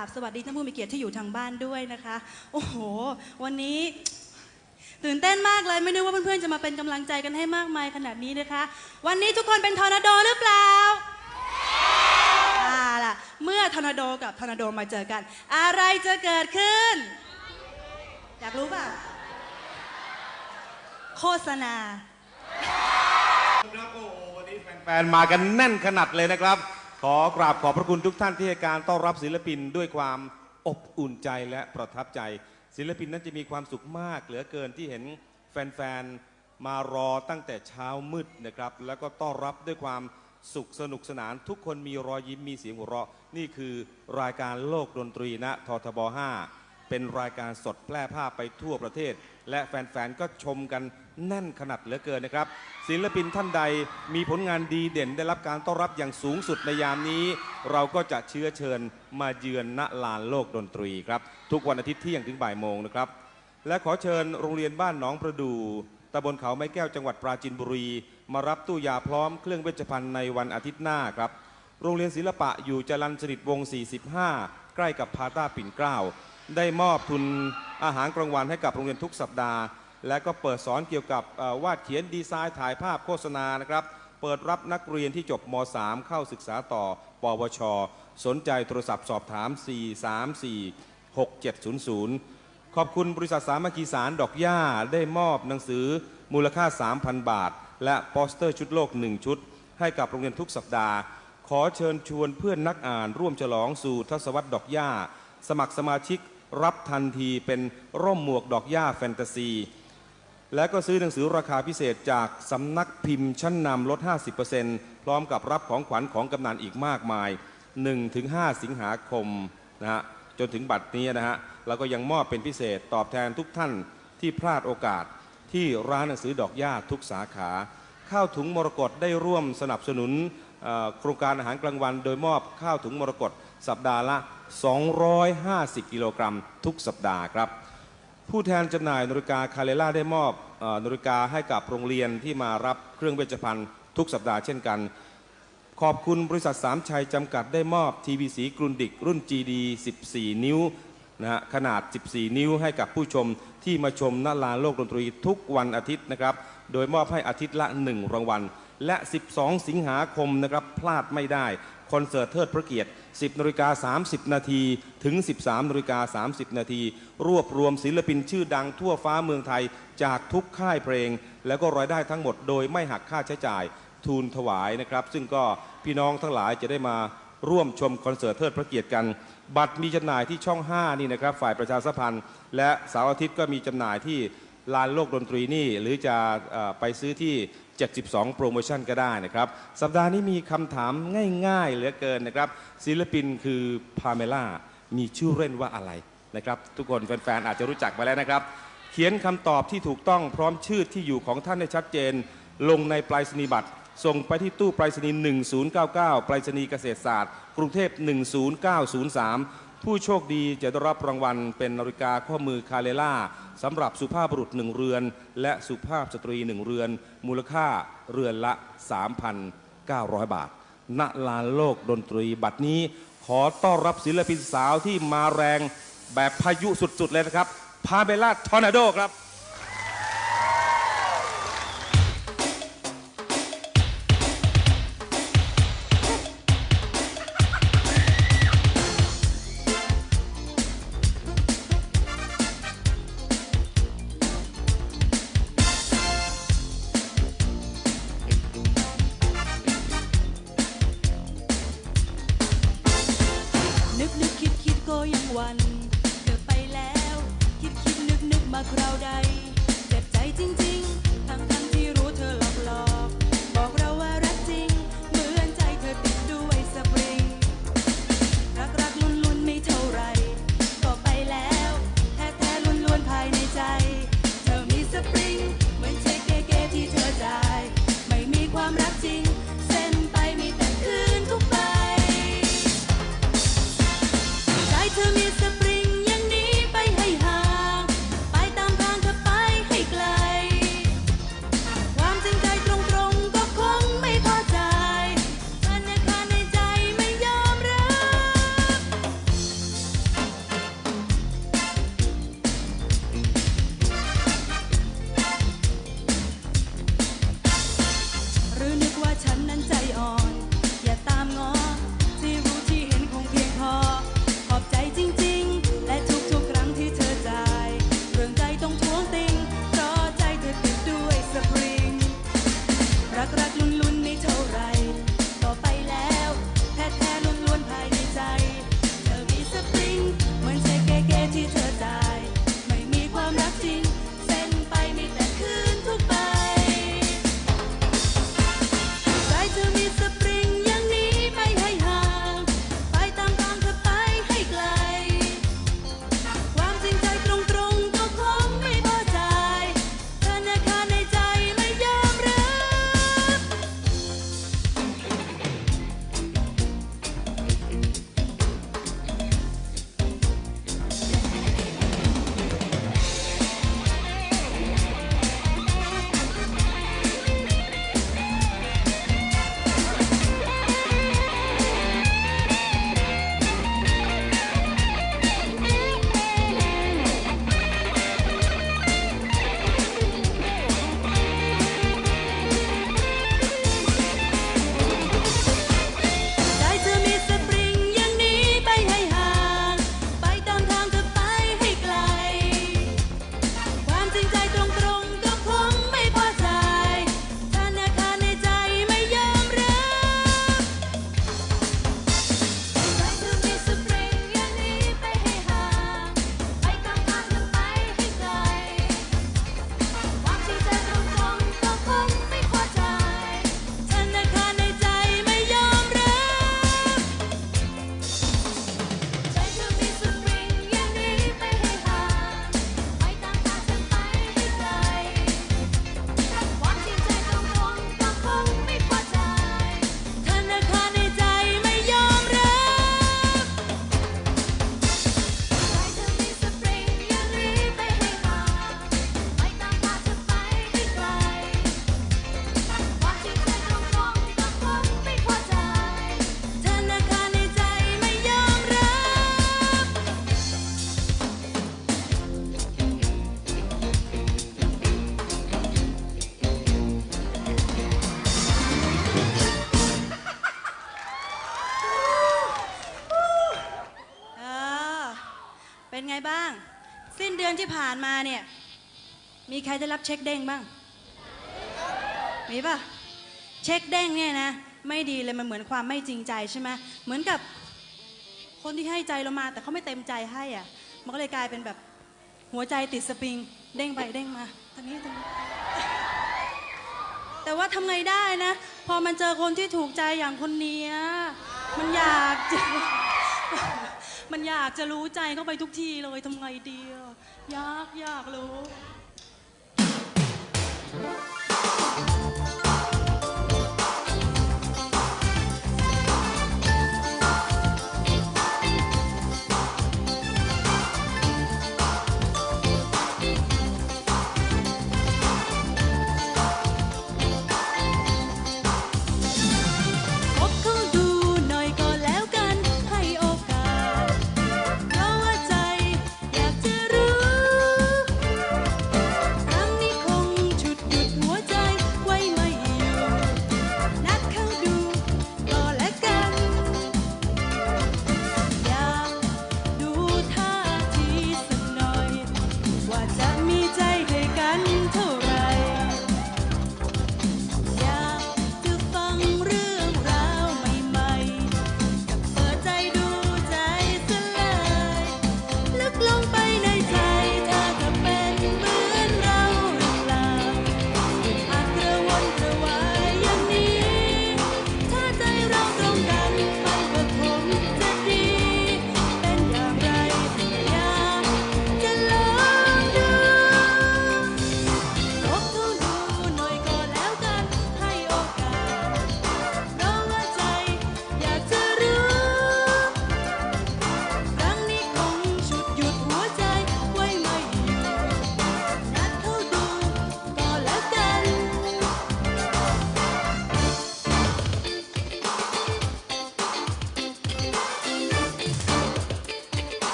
กราบสวัสดีท่านผู้มีเกียรติที่อยู่ทางบ้านด้วยนะคะ โอ้โห วันนี้ตื่นเต้นมากเลยไม่นึกว่าเพื่อนๆจะมาเป็นกำลังใจกันให้มากมายขนาดนี้นะคะ วันนี้ทุกคนเป็นทอร์นาโดหรือเปล่าเอาล่ะเมื่อทอร์นาโดกับทอร์นาโดมาเจอกัน อะไรจะเกิดขึ้น อยากรู้เปล่าโฆษณาครับโอ้โหวันนี้แฟนๆมากันแน่นขนาดเลยนะครับ ขอกราบขอบพระคุณทุกท่านที่ให้การต้อนรับศิลปินด้วยความอบอุ่นใจและประทับใจ ศิลปินนั้นจะมีความสุขมาก เหลือเกินที่เห็นแฟนๆมารอตั้งแต่เช้ามืดนะครับ แล้วก็ต้อนรับด้วยความสุขสนุกสนานทุกคนมีรอยยิ้มมีเสียงหัวเราะ นี่คือรายการโลกดนตรีณททบ 5 เป็นรายการสดแพร่ภาพไปทั่วประเทศ และแฟนๆก็ชมกัน แน่นขนาดเหลือเกินนะครับ ศิลปินท่านใดมีผลงานดีเด่นได้รับการต้อนรับอย่างสูงสุดในยามนี้ เราก็จะเชื้อเชิญมาเยือนณลานโลกดนตรีครับ ทุกวันอาทิตย์เที่ยงถึงบ่ายโมงนะครับ และขอเชิญโรงเรียนบ้านหนองประดูตำบลเขาไม้แก้วจังหวัดปราจีนบุรี มารับตู้ยาพร้อมเครื่องเวชภัณฑ์ในวันอาทิตย์หน้าครับโรงเรียนศิลปะอยู่จรัญสนิทวง 45 ใกล้กับพาต้าปิ่นเกล้า ได้มอบทุนอาหารกลางวันให้กับโรงเรียนทุกสัปดาห์ และก็เปิดสอนเกี่ยวกับวาดเขียนดีไซน์ถ่ายภาพโฆษณานะครับ เปิดรับนักเรียนที่จบม .3 เข้าศึกษาต่อ ปวช สนใจโทรศัพท์สอบถาม 434 6700 ขอบคุณบริษัทสามัคคีสารดอกหญ้าได้มอบหนังสือมูลค่า 3,000 บาท และโปสเตอร์ชุดโลก 1 ชุด ให้กับโรงเรียนทุกสัปดาห์ ขอเชิญชวนเพื่อนนักอ่านร่วมฉลองสู่ทศวรรษดอกหญ้าสมัครสมาชิกรับทันทีเป็นร่มหมวกดอกหญ้าแฟนตาซี และก็ซื้อหนังสือราคาพิเศษจากสำนักพิมพ์ชั้นนำลด 50%พร้อมกับรับของขวัญของกำนันอีกมากมาย 1-5 สิงหาคมนะฮะจนถึงบัดนี้นะฮะเราก็ยังมอบเป็นพิเศษตอบแทนทุกท่านที่พลาดโอกาสที่ร้านหนังสือดอกหญ้าทุกสาขา ข้าวถุงมรกตได้ร่วมสนับสนุนโครงการอาหารกลางวัน โดยมอบข้าวถุงมรกตสัปดาห์ละ 250 กิโลกรัมทุกสัปดาห์ครับ ผู้แทนจำหน่ายนาฬิกาคาเลล่าได้มอบนาฬิกาให้กับโรงเรียนที่มารับเครื่องเวชภัณฑ์ทุกสัปดาห์เช่นกัน ขอบคุณบริษัทสามชัยจำกัดได้มอบทีวีสีกรุนดิกรุ่น GD 14 นิ้วนะฮะขนาด 14 นิ้วให้กับผู้ชมที่มาชมณลานโลกดนตรีทุกวันอาทิตย์นะครับ โดยมอบให้อาทิตย์ละ 1 รางวัล และ 12 สิงหาคมนะครับพลาดไม่ได้ คอนเสิร์ตเทิดพระเกียรติ 10นาฬิกา30 นาทีถึง 13นาฬิกา30 นาทีรวบรวมศิลปินชื่อดังทั่วฟ้าเมืองไทยจากทุกค่ายเพลง แล้วก็รายได้ทั้งหมดโดยไม่หักค่าใช้จ่ายทูลถวายนะครับ ซึ่งก็พี่น้องทั้งหลายจะได้มาร่วมชมคอนเสิร์ตเทิดพระเกียรติกัน บัตรมีจำหน่ายที่ช่อง 5 นี่นะครับ ฝ่ายประชาสัมพันธ์ และเสาร์อาทิตย์ก็มีจำหน่ายที่ลานโลกดนตรีนี่ หรือจะไปซื้อที่ 72 โปรโมชั่นก็ได้นะครับ สัปดาห์นี้มีคำถามง่ายๆ เหลือเกินนะครับ ศิลปินคือพาเมล่ามีชื่อเล่นว่าอะไรนะครับ ทุกคนแฟนๆ อาจจะรู้จักมาแล้วนะครับ เขียนคำตอบที่ถูกต้องพร้อมชื่อที่อยู่ของท่านให้ชัดเจน ลงในปลายสนีบัตรส่งไปที่ตู้ไปรษณีย์1099 ไปรษณีย์เกษตรศาสตร์ กรุงเทพ 10903 ผู้โชคดีจะได้รับรางวัลเป็นนาฬิกาข้อมือคาเลล่าสำหรับสุภาพบุรุษหนึ่งเรือน และสุภาพสตรีหนึ่งเรือน มูลค่าเรือนละ 3,900 บาท ณ ลานโลกดนตรีบัดนี้ขอต้อนรับศิลปินสาวที่มาแรงแบบพายุสุดๆเลยนะครับ พาเมล่าทอร์นาโดครับ ผ่านมาเนี่ย มีใครได้รับเช็คเด้งบ้าง มีป่ะ เช็คเด้งเนี่ยนะ ไม่ดีเลยมันเหมือนความไม่จริงใจใช่ไหมเหมือนกับคนที่ให้ใจเรามา แต่เขาไม่เต็มใจให้อะ มันก็เลยกลายเป็นแบบหัวใจติดสปริง เด้งไปเด้งมาทางนี้ทางนี้ แต่ว่าทำไงได้นะ พอมันเจอคนที่ถูกใจอย่างคนนี้มันอยากจะมันอยากจะรู้ใจเข้าไปทุกทีเลยทำไงดีอะ ยากอยากรู้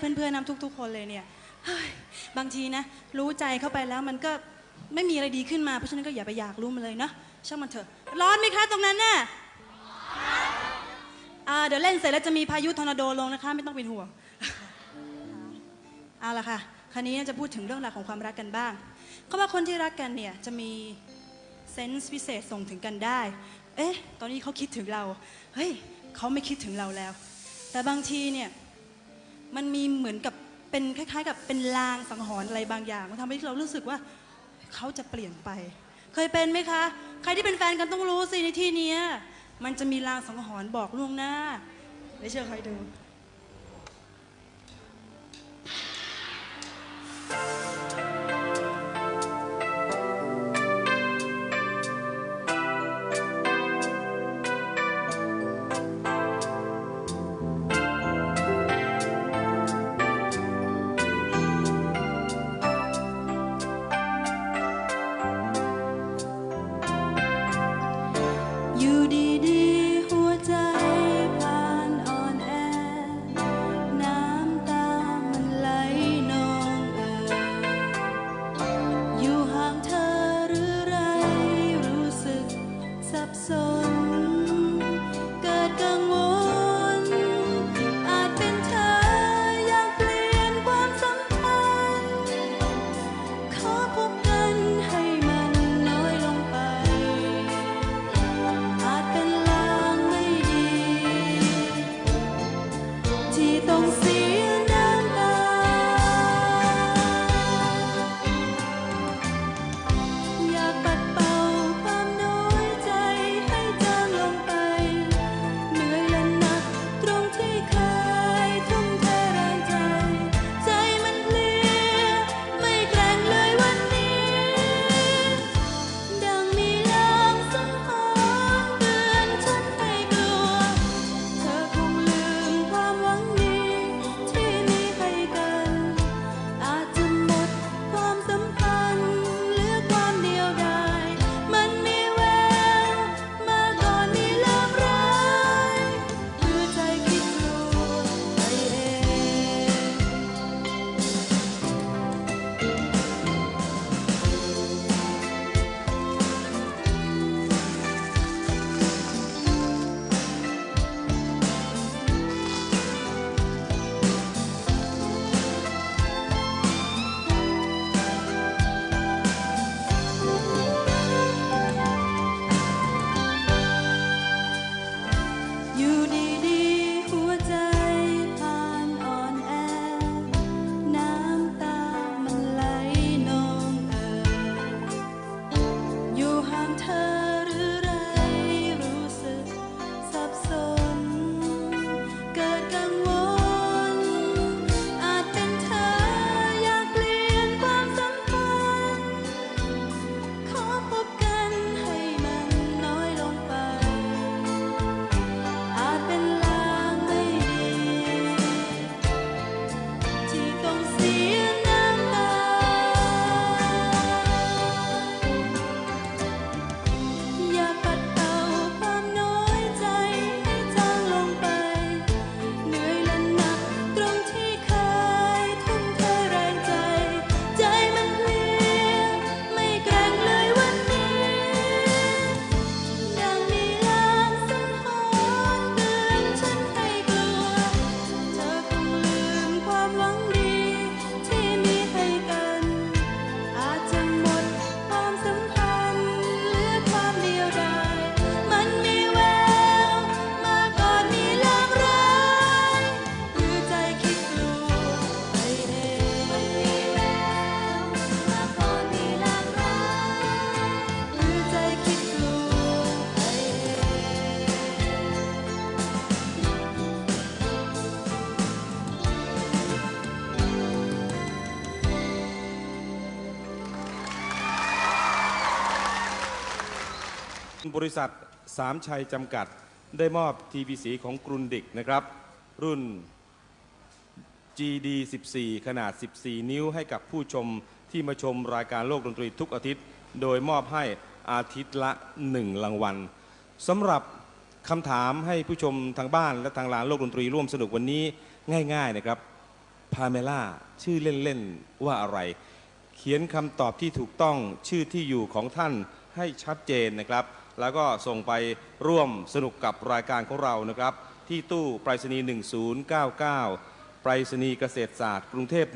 เลยเพื่อนๆน้ำทุก ๆ คนเลยเนี่ยบางทีนะ รู้ใจเข้าไปแล้วมันก็ไม่มีอะไรดีขึ้นมาเพราะฉะนั้นก็อย่าไปอยากรู้มันเลยเนาะช่างมันเถอะ ร้อนไหมคะตรงนั้นน่ะอ่าเดี๋ยวเล่นเสร็จแล้วจะมีพายุทอร์นาโดลงนะคะ ไม่ต้องเป็นห่วงเอาละค่ะคราวนี้จะพูดถึงเรื่องราวของความรักกันบ้างเขาว่าคนที่รักกันเนี่ยจะมีเซนส์พิเศษส่งถึงกันได้ เอ๊ะ ตอนนี้เขาคิดถึงเรา เฮ้ยเขาไม่คิดถึงเราแล้ว แต่บางทีเนี่ย มันมีเหมือนกับเป็นคล้าย ๆ กับเป็นลางสังหรณ์อะไรบางอย่างมันทำให้เรารู้สึกว่าเขาจะเปลี่ยนไป เคยเป็นไหมคะ ใครที่เป็นแฟนกันต้องรู้สิในที่นี้มันจะมีลางสังหรณ์บอกล่วงหน้าไม่เชื่อใครดูอ บริษัทสามชัยจำกัดได้มอบทีวีสีของกรุนดิกนะครับ รุ่น GD 14 ขนาด 14 นิ้วให้กับผู้ชมที่มาชมรายการโลกดนตรีทุกอาทิตย์ โดยมอบให้อาทิตย์ละ 1 รางวัลสำหรับคำถามให้ผู้ชมทางบ้านและทางลานโลกดนตรีร่วมสนุกวันนี้ง่าย ๆนะครับพาเมล่าชื่อเล่น ๆ ว่าอะไร เขียนคำตอบที่ถูกต้องชื่อที่อยู่ของท่านให้ชัดเจนนะครับ แล้วก็ส่งไปร่วมสนุกกับรายการของเรานะครับ ที่ตู้ไปรษณีย์ 1099 ไปรษณีย์เกษตรศาสตร์ กรุงเทพ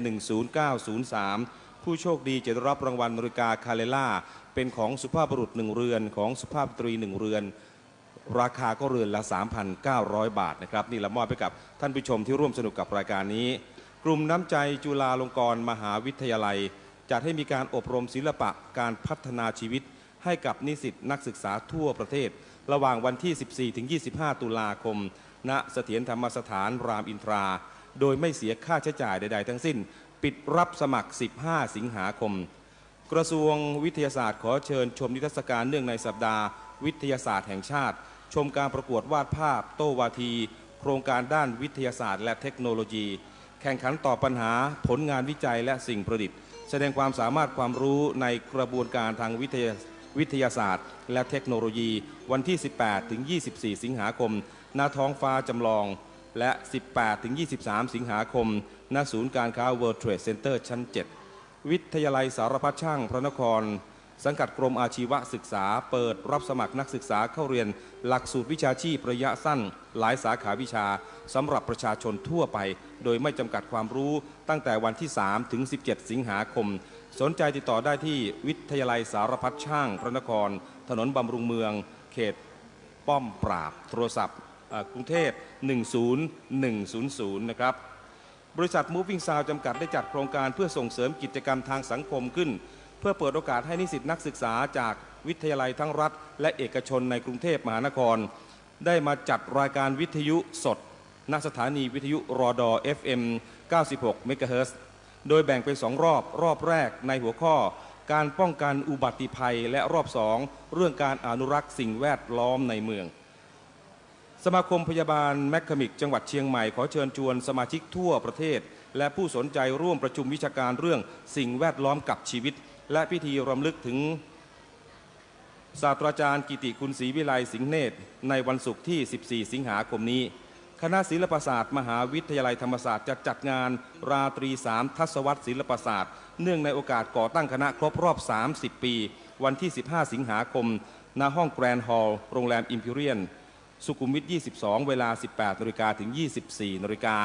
10903 ผู้โชคดีจะได้รับรางวัลนาฬิกาคาเลล่า เป็นของสุภาพบุรุษหนึ่งเรือน ของสุภาพสตรีหนึ่งเรือน ราคาก็เรือนละ 3,900 บาทนะครับ นี่เรามอบไปกับท่านผู้ชมที่ร่วมสนุกกับรายการนี้ กลุ่มน้ำใจจุฬาลงกรณ์มหาวิทยาลัยจัดให้มีการอบรมศิลปะการพัฒนาชีวิต ให้กับนิสิตนักศึกษาทั่วประเทศ ระหว่างวันที่ 14 ถึง 25 ตุลาคม ณ เสถียรธรรมสถานรามอินทรา โดยไม่เสียค่าใช้จ่ายใด ๆ ทั้งสิ้น ปิดรับสมัคร 15 สิงหาคม กระทรวงวิทยาศาสตร์ขอเชิญชมนิทรรศการเนื่องในสัปดาห์ วิทยาศาสตร์แห่งชาติ ชมการประกวดวาดภาพ โต้วาที โครงการด้านวิทยาศาสตร์ และเทคโนโลยี แข่งขันต่อปัญหาผลงานวิจัยและสิ่งประดิษฐ์ แสดงความสามารถความรู้ในกระบวนการทางวิทยา วิทยาศาสตร์ และเทคโนโลยี วันที่ 18 ถึง 24 สิงหาคม ณ ท้องฟ้าจำลอง และ 18 ถึง 23 สิงหาคม ณ ศูนย์การค้า World Trade Center ชั้น 7 วิทยาลัยสารพัดช่างพระนคร สังกัดกรมอาชีวศึกษา เปิดรับสมัครนักศึกษาเข้าเรียน หลักสูตรวิชาชีพระยะสั้น หลายสาขาวิชาสำหรับประชาชนทั่วไป โดยไม่จำกัดความรู้ตั้งแต่วันที่ 3 ถึง 17 สิงหาคม สนใจติดต่อได้ที่วิทยาลัยสารพัดช่างพระนคร ถนนบำรุงเมือง เขตป้อมปราบ โทรศัพท์กรุงเทพ 10100 นะครับ บริษัท Moving Sound จำกัดได้จัดโครงการเพื่อส่งเสริมกิจกรรมทางสังคมขึ้น เพื่อเปิดโอกาสให้นิสิตนักศึกษาจากวิทยาลัยทั้งรัฐ และเอกชนในกรุงเทพมหานคร ได้มาจัดรายการวิทยุสดณสถานีวิทยุรอดอ FM 96เมกะเฮิร์ โดยแบ่งเป็นสองรอบ รอบแรกในหัวข้อ การป้องกันอุบัติภัยและรอบสองเรื่องการอนุรักษ์สิ่งแวดล้อมในเมือง สมาคมพยาบาลแมคคามิก จังหวัดเชียงใหม่ขอเชิญชวนสมาชิกทั่วประเทศ และผู้สนใจร่วมประชุมวิชาการเรื่องสิ่งแวดล้อมกับชีวิต และพิธีรำลึกถึงศาสตราจารย์กิติคุณศรีวิไลสิงห์เนตรในวันศุกร์ที่ 14 สิงหาคมนี้ คณะศิลปศาสตร์ มหาวิทยาลัยธรรมศาสตร์จะจัดงานราตรีสามทศวรรษศิลปศาสตร์ เนื่องในโอกาสก่อตั้งคณะครบรอบ 30 ปี วันที่ 15 สิงหาคม ณ ห้องแกรนด์ฮอลล์ โรงแรมอิมพีเรียล สุขุมวิท 22 เวลา 18นาฬิกาถึง 24นาฬิกา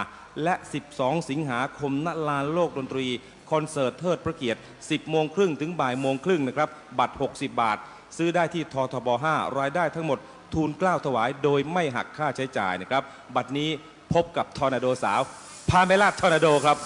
และ 12 สิงหาคม ณ ลานโลกดนตรี คอนเสิร์ตเทิดพระเกียรติ 10 โมงครึ่งถึงบ่ายโมงครึ่งนะครับ บัตร 60 บาท ซื้อได้ที่ททบ 5 รายได้ทั้งหมด ทูลเกล้าถวายโดยไม่หักค่าใช้จ่ายนะครับ บัดนี้พบกับทอร์นาโดสาว พาเมล่าทอร์นาโดครับ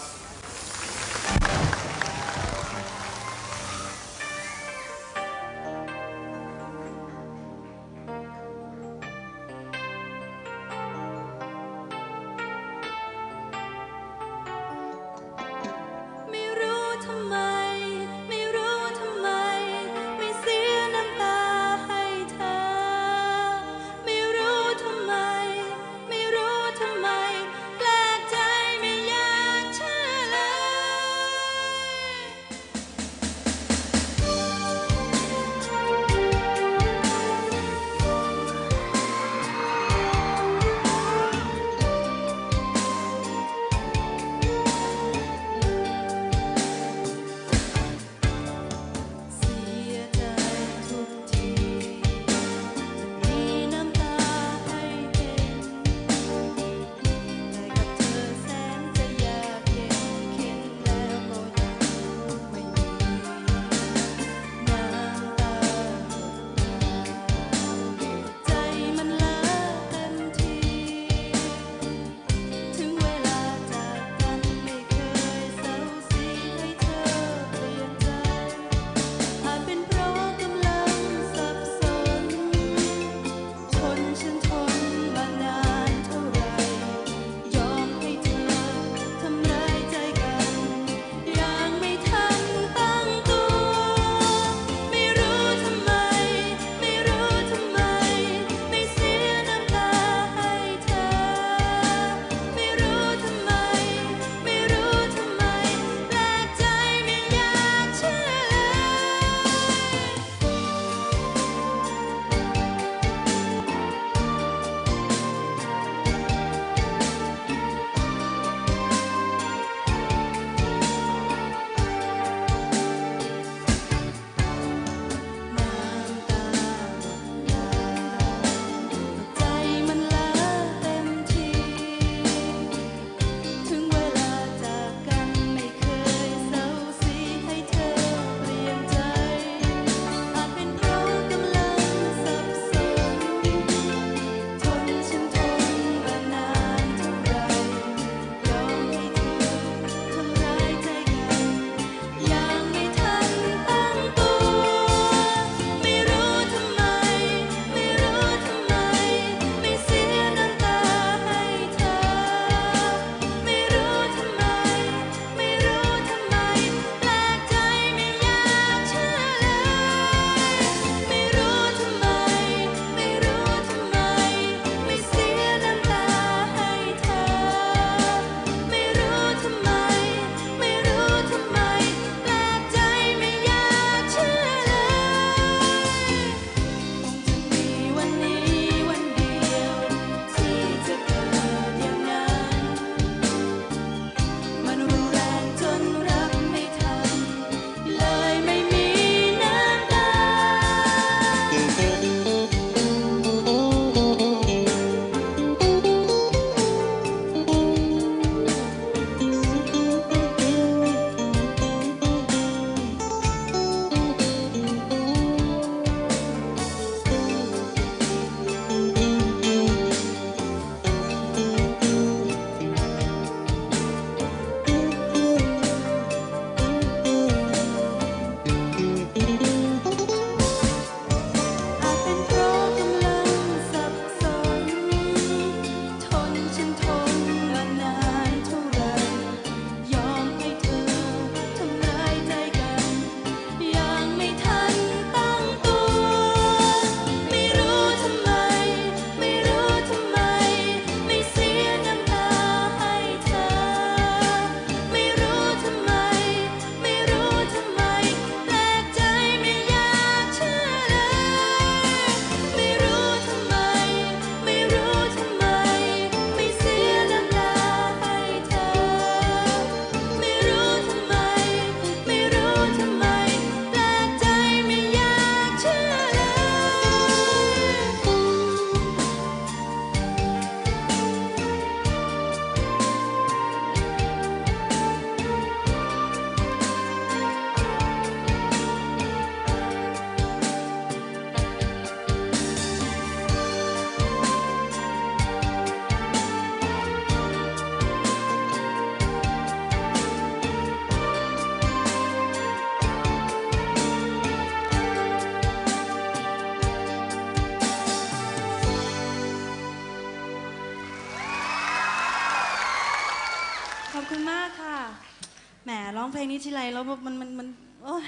ลงนี้ทีไรแล้วมันมันมันโอ้ย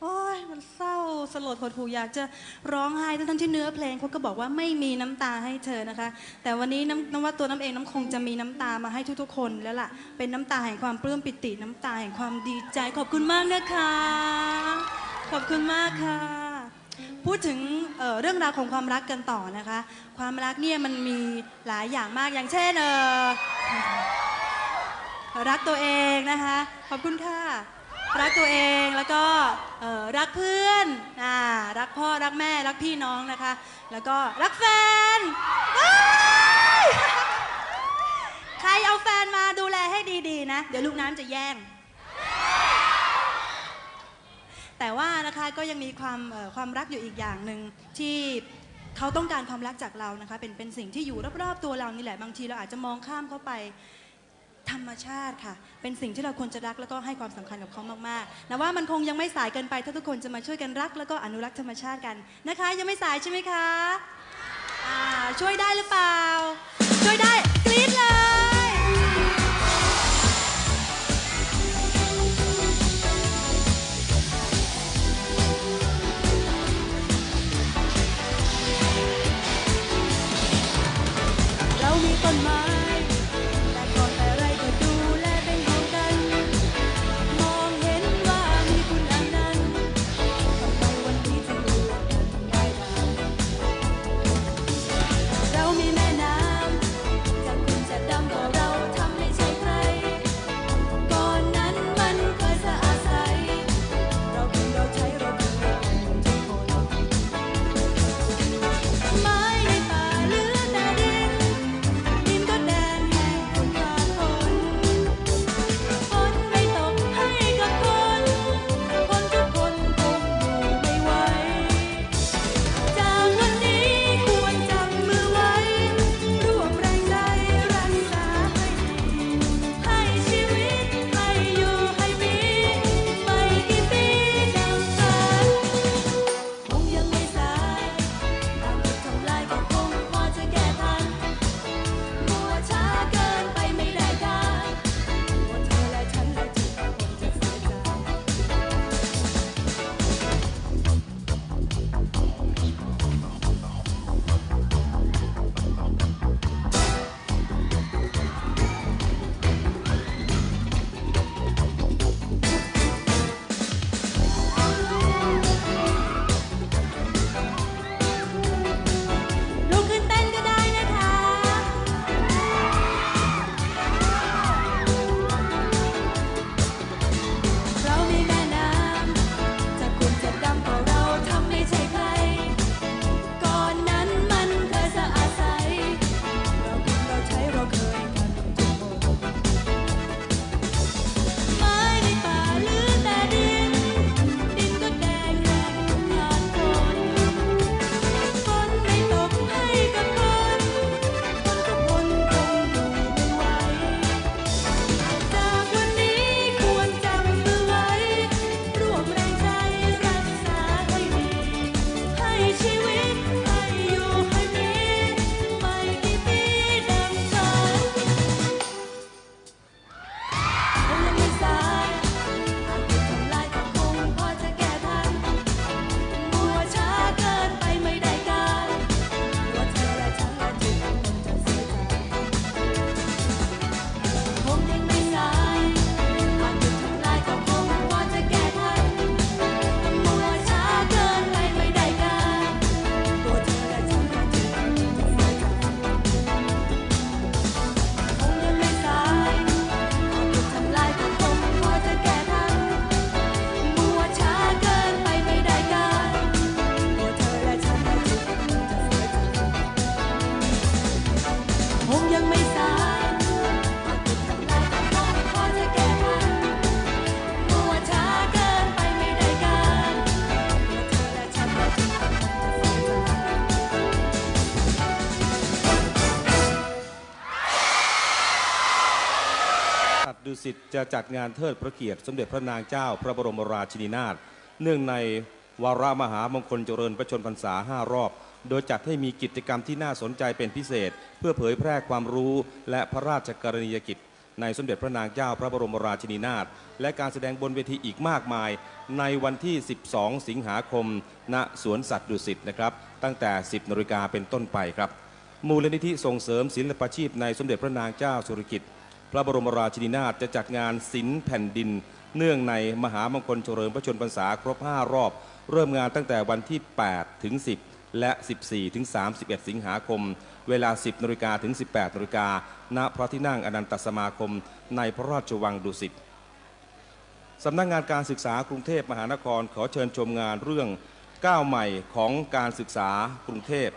โอ้ยมันเศร้าสลดหดหู่อยากจะร้องไห้ทั้งที่เนื้อเพลงเขาก็บอกว่าไม่มีน้ำตาให้เธอนะคะ แต่วันนี้น้ำน้ำว่าตัวน้ำเองน้ำคงจะมีน้ำตามาให้ทุกๆ คนแล้วล่ะเป็นน้ำตาแห่งความปลื้มปิติน้ำตาแห่งความดีใจขอบคุณมากนะคะ ขอบคุณมากค่ะ พูดถึงเเรื่องราวของความรักกันต่อนะคะ ความรักเนี่ยมันมีหลายอย่างมากอย่างเช่นเออ รักตัวเองนะคะ ขอบคุณค่ะ รักตัวเองแล้วก็รักเพื่อนอรักพ่อรักแม่รักพี่น้องนะคะ แล้วก็รักแฟน ใครเอาแฟนมาดูแลให้ดีๆนะ เดี๋ยวลูกน้ำจะแย่งแต่ว่านะคะก็ยังมีความความรักอยู่อีกอย่างหนึ่งที่เขาต้องการความรักจากเรานะคะเป็นเป็นสิ่งที่อยู่รอบๆตัวเรานี่แหละบางทีเราอาจจะมองข้ามเขาไป ธรรมชาติค่ะ เป็นสิ่งที่เราควรจะรักแล้วก็ให้ความสำคัญกับเขามากๆนะว่ามันคงยังไม่สายเกินไป ถ้าทุกคนจะมาช่วยกันรัก แล้วก็อนุรักษ์ธรรมชาติกันนะคะ ยังไม่สายใช่ไหมคะช่วยได้หรือเปล่า ช่วยได้กรี๊ดเลย จัดดุสิตจะจัดงานเทิดพระเกียรติ สมเด็จพระนางเจ้า พระบรมราชินีนาถเนื่องในวาระมหามงคลเจริญพระชนพรรษา5รอบ โดยจัดให้มีกิจกรรมที่น่าสนใจเป็นพิเศษ เพื่อเผยแพร่ความรู้และพระราชกรณียกิจ ในสมเด็จพระนางเจ้าพระบรมราชินีนาถและการแสดงบนเวทีอีกมากมาย ในวันที่ 12 สิงหาคม ณสวนสัตว์ดุสิตนะครับตั้งแต่ 10นาฬิกาเป็นต้นไปครับมูลนิธิส่งเสริมศิลปาชีพในสมเด็จพระนางเจ้าสุริกิติ์ พระบรมราชินีนาถจะจัดงานศิลป์แผ่นดิน เนื่องในมหามงคลเฉลิมพระชนพรรษาครบ 5 รอบ เริ่มงานตั้งแต่วันที่ 8 ถึง 10 และ 14 ถึง 31 สิงหาคม เวลา 10นาฬิกาถึง 18นาฬิกาณพระที่นั่งอนันตสมาคม ในพระราชวังดุสิตสำนักงงานการศึกษากรุงเทพมหานครขอเชิญชมงานเรื่องก้าวใหม่ของการศึกษากรุงเทพ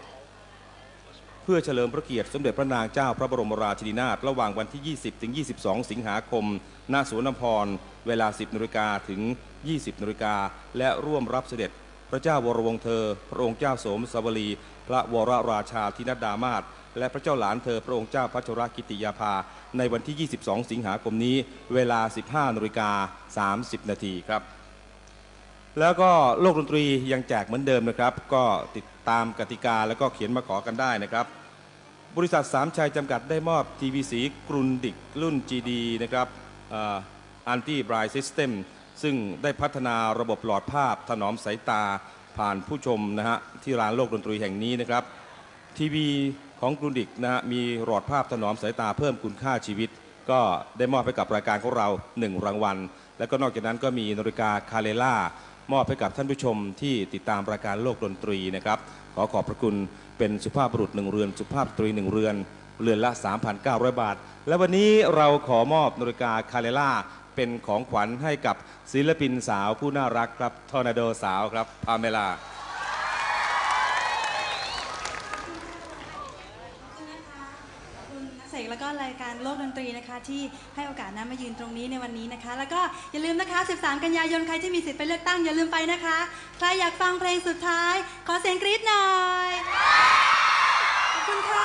เพื่อเฉลิมพระเกียรติสมเด็จพระนางเจ้าพระบรมราชินีนาถระหว่างวันที่ 20 ถึง 22 สิงหาคมณสวนน้ำพร เวลา 10นาฬิกาถึง 20นาฬิกาและร่วมรับเสด็จ พระเจ้าวรวงเธอ พระองค์เจ้าโสมสวลีพระวรราชาธินดามาศและพระเจ้าหลานเธอพระองค์เจ้าพัชรกิติยาภา ในวันที่ 22 สิงหาคมนี้ เวลา 15นาฬิกา30 นาทีครับ แล้วก็โลกดนตรียังแจกเหมือนเดิมนะครับ ก็ติด ตามกติกาแล้วก็เขียนมาขอกันได้นะครับ บริษัทสามชัยจำกัดได้มอบทีวีสีกรุนดิกรุ่น GD นะครับ anti bright system ซึ่งได้พัฒนาระบบหลอดภาพถนอมสายตาท่านผู้ชมนะฮะที่ลานโลกดนตรีแห่งนี้นะครับ ทีวีของกรุนดิกนะฮะมีหลอดภาพถนอมสายตาเพิ่มคุณค่าชีวิต ก็ได้มอบให้กับรายการของเรา 1 รางวัล แล้วก็นอกจากนั้นก็มีนาฬิกาคาเลล่า มอบให้กับท่านผู้ชมที่ติดตามรายการโลกดนตรีนะครับ ขอขอบพระคุณเป็นสุภาพบุรุษหนึ่งเรือน สุภาพสตรีหนึ่งเรือน เรือนละ 3,900 บาท และวันนี้เราขอมอบนาฬิกาคาเลล่าเป็นของขวัญให้กับศิลปินสาวผู้น่ารักครับทอร์นาโดสาวครับพาเมลา นตรีนะคะที่ให้โอกาสน้ะมายืนตรงนี้ในวันนี้นะคะ แล้วก็อย่าลืมนะคะ 13 กันยายนใครที่มีสิทธิ์ไปเลือกตั้งอย่าลืมไปนะคะ ใครอยากฟังเพลงสุดท้าย ขอเสียงกรี๊ดหน่อยขอบคุณค่ะ